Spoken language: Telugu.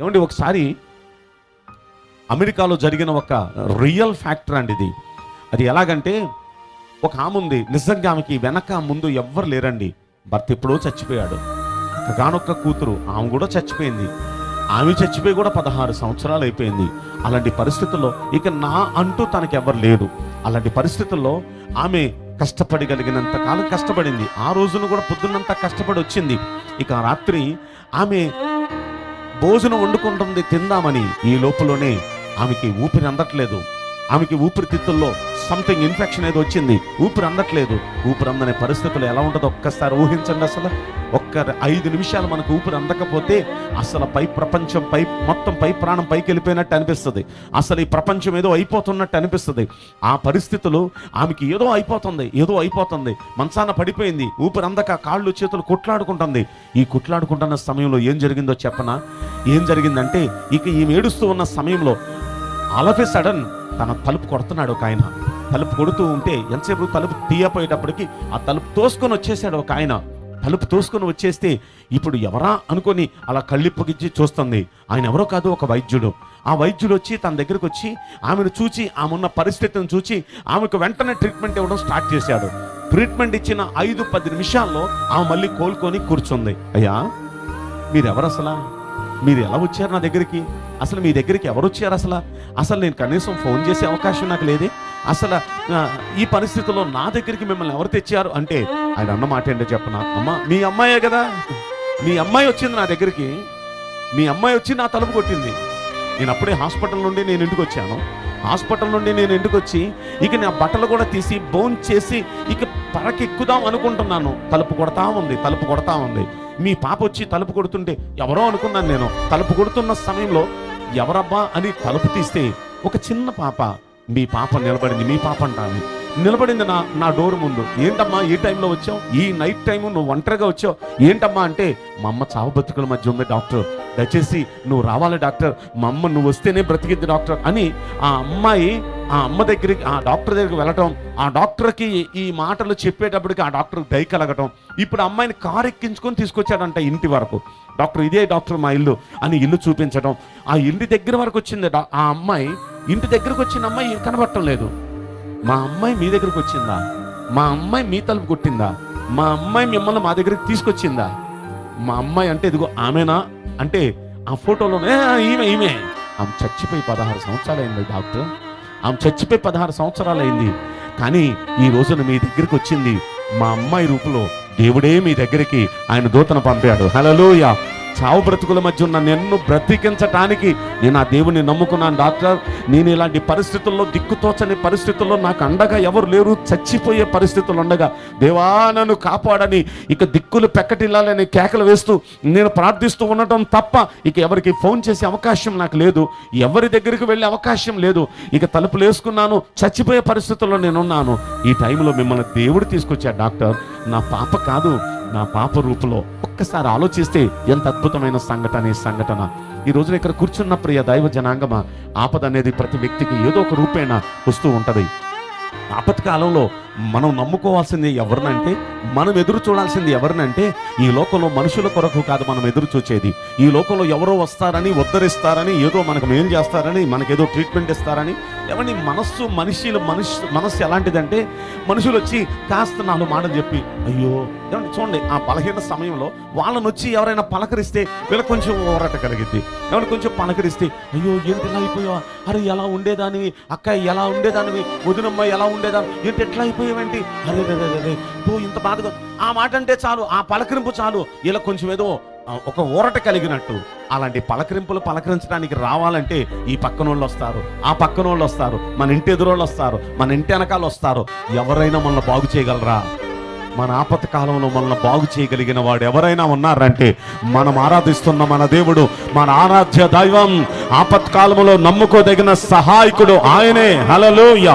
ఏమండి ఒకసారి అమెరికాలో జరిగిన ఒక రియల్ ఫ్యాక్టర్ అండి ఇది. అది ఎలాగంటే ఒక ఆమె ఉంది. నిజంగా ఆమెకి వెనక ముందు ఎవ్వరు లేరండి. భర్త ఎప్పుడో చచ్చిపోయాడు. గానొక్క కూతురు ఆమె కూడా చచ్చిపోయింది. ఆమె చచ్చిపోయి కూడా పదహారు సంవత్సరాలు అయిపోయింది. అలాంటి పరిస్థితుల్లో ఇక నా అంటూ తనకి ఎవరు లేడు అలాంటి పరిస్థితుల్లో ఆమె కష్టపడగలిగినంత కాలం కష్టపడింది. ఆ రోజున కూడా పొద్దున్నంతా కష్టపడి వచ్చింది ఇక రాత్రి ఆమె భోజనం వండుకుంటుంది తిందామని ఈ లోపలనే ఆమెకి ఊపిరి అందట్లేదు. ఆమెకి ఊపిరితిత్తుల్లో సంథింగ్ ఇన్ఫెక్షన్ ఏదో వచ్చింది ఊపిరి అందట్లేదు ఊపిరి అందనే పరిస్థితులు ఎలా ఉంటుందో ఒక్కసారి ఊహించండి అసలు. ఒక్క ఐదు నిమిషాలు మనకు ఊపిరి అందకపోతే అసలు పై ప్రపంచం పై మొత్తం పై ప్రాణం పైకి వెళ్ళిపోయినట్టు అనిపిస్తుంది. అసలు ఈ ప్రపంచం ఏదో అయిపోతున్నట్టు అనిపిస్తుంది. ఆ పరిస్థితులు ఆమెకి ఏదో అయిపోతుంది ఏదో అయిపోతుంది. మంచాన పడిపోయింది ఊపిరి అందక కాళ్ళు చేతులు కొట్లాడుకుంటుంది. ఈ కొట్లాడుకుంటున్న సమయంలో ఏం జరిగిందో చెప్పనా? ఏం జరిగిందంటే ఇక ఈమె ఏడుస్తూ ఉన్న సమయంలో ఆల్ ఆఫ్ ఏ సడన్ తన తలుపు కొడుతున్నాడు ఒక ఆయన. తలుపు కొడుతూ ఉంటే ఎంతసేపు తలుపు తీయపోయేటప్పటికి ఆ తలుపు తోసుకొని వచ్చేసాడు ఒక ఆయన. తలుపు తోసుకొని వచ్చేస్తే ఇప్పుడు ఎవరా అనుకొని అలా కళ్ళిప్పగిచ్చి చూస్తుంది. ఆయన ఎవరో కాదు ఒక వైద్యుడు. ఆ వైద్యుడు వచ్చి తన దగ్గరకు వచ్చి ఆమెను చూచి ఆమె ఉన్న పరిస్థితిని చూచి ఆమెకు వెంటనే ట్రీట్మెంట్ ఇవ్వడం స్టార్ట్ చేశాడు. ట్రీట్మెంట్ ఇచ్చిన ఐదు పది నిమిషాల్లో ఆమె మళ్ళీ కోలుకొని కూర్చుంది. అయ్యా మీరెవరు అసలా? మీరు ఎలా వచ్చారు నా దగ్గరికి? అసలు మీ దగ్గరికి ఎవరు వచ్చారు అసలు? అసలు నేను కనీసం ఫోన్ చేసే అవకాశం నాకు లేదే? అసలు ఈ పరిస్థితుల్లో నా దగ్గరికి మిమ్మల్ని ఎవరు తెచ్చారు అంటే ఆయన అన్నమాట ఏంటో చెప్పనా అమ్మ మీ అమ్మాయే కదా. మీ అమ్మాయి వచ్చింది నా దగ్గరికి. మీ అమ్మాయి వచ్చి నా తలుపు కొట్టింది. నేను అప్పుడే హాస్పిటల్ నుండి నేను ఇంటికి వచ్చాను. హాస్పిటల్ నుండి నేను ఇంటికి వచ్చి ఇక నా బట్టలు కూడా తీసి బోన్ చేసి ఇక పరకెక్కుదాం అనుకుంటున్నాను. తలుపు కొడతా ఉంది తలుపు కొడతా ఉంది. మీ పాప వచ్చి తలుపు కొడుతుంటే ఎవరో అనుకున్నాను నేను. తలుపు కొడుతున్న సమయంలో ఎవరబ్బా అని తలుపు తీస్తే ఒక చిన్న పాప మీ పాప నిలబడింది మీ పాప అంటాను నిలబడింది నా నా డోర్ ముందు. ఏంటమ్మా ఏ టైంలో వచ్చావు? ఈ నైట్ టైం నువ్వు ఒంటరిగా వచ్చావు? ఏంటమ్మా అంటే మా అమ్మ చావు బతుకుల మధ్య ఉంది డాక్టర్. దయచేసి నువ్వు రావాలి డాక్టర్. మా అమ్మ నువ్వు వస్తేనే బ్రతికిద్ది డాక్టర్. అని ఆ అమ్మాయి ఆ అమ్మ దగ్గరికి ఆ డాక్టర్ దగ్గరికి వెళ్ళటం ఆ డాక్టర్కి ఈ మాటలు చెప్పేటప్పటికి ఆ డాక్టర్ దయ కలగటం. ఇప్పుడు అమ్మాయిని కారు ఎక్కించుకొని తీసుకొచ్చాడంట ఇంటి వరకు. డాక్టర్ ఇదే డాక్టర్ మా ఇల్లు అని ఇల్లు చూపించడం ఆ ఇంటి దగ్గర వరకు వచ్చింది ఆ అమ్మాయి ఇంటి దగ్గరకు వచ్చిన అమ్మాయి కనబడటం లేదు. మా అమ్మాయి మీ దగ్గరకు వచ్చిందా? మా అమ్మాయి మీ తలుపు కొట్టిందా? మా అమ్మాయి మిమ్మల్ని మా దగ్గరికి తీసుకొచ్చిందా? మా అమ్మాయి అంటే ఇదిగో ఆమెనా? అంటే ఆ ఫోటోలోనే ఈమె ఈమె. ఆమె చచ్చిపోయి పదహారు సంవత్సరాలు అయింది డాక్టర్. ఆమె చచ్చిపోయి పదహారు సంవత్సరాలు అయింది కానీ ఈ రోజున మీ దగ్గరికి వచ్చింది మా అమ్మాయి రూపులో దేవుడే మీ దగ్గరికి ఆయన దూతను పంపాడు. హలలోయ చావు బ్రతుకుల మధ్య ఉన్న నిన్ను బ్రతికించటానికి నేను ఆ దేవుని నమ్ముకున్నాను డాక్టర్. నేను ఇలాంటి పరిస్థితుల్లో దిక్కుతోచని పరిస్థితుల్లో నాకు అండగా ఎవరు లేరు చచ్చిపోయే పరిస్థితులు ఉండగా. దేవా నన్ను కాపాడని ఇక దిక్కులు పెక్కటిల్లాలని కేకలు వేస్తూ నేను ప్రార్థిస్తూ ఉండటం తప్ప ఇక ఎవరికి ఫోన్ చేసే అవకాశం నాకు లేదు. ఎవరి దగ్గరికి వెళ్ళే అవకాశం లేదు. ఇక తలుపులు వేసుకున్నాను చచ్చిపోయే పరిస్థితుల్లో నేనున్నాను. ఈ టైంలో మిమ్మల్ని దేవుడు తీసుకొచ్చాడు డాక్టర్. నా పాప కాదు నా పాప రూపులో ఒక్కసారి ఆలోచిస్తే ఎంత అద్భుతమైన సంఘటన ఈ సంఘటన. ఈ రోజున ఇక్కడ కూర్చున్న ప్రియ దైవ జనాంగమా ఆపద అనేది ప్రతి వ్యక్తికి ఏదో ఒక రూపేణ వస్తూ ఉంటది. ఆపత్కాలంలో మనం నమ్ముకోవాల్సింది ఎవరినంటే మనం ఎదురు చూడాల్సింది ఎవరినంటే ఈ లోకంలో మనుషుల కొరకు కాదు మనం ఎదురు చూచేది. ఈ లోకంలో ఎవరో వస్తారని ఉద్ధరిస్తారని ఏదో మనకు ఏం చేస్తారని మనకేదో ట్రీట్మెంట్ ఇస్తారని ఎవరిని మనస్సు మనిషిలు మనిషి మనస్సు ఎలాంటిదంటే మనుషులు వచ్చి కాస్త నాలుగు మాటలు చెప్పి అయ్యో ఏమండి చూడండి ఆ బలహీన సమయంలో వాళ్ళని వచ్చి ఎవరైనా పలకరిస్తే వీళ్ళకి కొంచెం ఊరట కలిగిద్ది. ఏమంటే కొంచెం పలకరిస్తే అయ్యో ఏంటి ఇలా అయిపోయావా? అరే ఎలా ఉండేదానివి? అక్క ఎలా ఉండేదానివి? వదినమ్మ ఎలా ఉండేదాన్ని ఏంటి ఎట్లా అయిపోయావేంటి? అరే రే రే రే ఇంత బాధగా ఆ మాట అంటే చాలు ఆ పలకరింపు చాలు. ఇలా కొంచెం ఏదో ఒక ఊరట కలిగినట్టు. అలాంటి పలకరింపులు పలకరించడానికి రావాలంటే ఈ పక్కన వాళ్ళు వస్తారు. ఆ పక్కన వాళ్ళు వస్తారు. మన ఇంటి ఎదురోళ్ళు వస్తారు. మన ఇంటి వెనకాల వస్తారు. ఎవరైనా మనల్ని బాగు చేయగలరా? మన ఆపత్కాలంలో మనల్ని బాగు చేయగలిగిన వాడు ఎవరైనా ఉన్నారంటే మనం ఆరాధిస్తున్న మన దేవుడు మన ఆరాధ్య దైవం ఆపత్కాలంలో నమ్ముకోదగిన సహాయకుడు ఆయనే. హలలోయ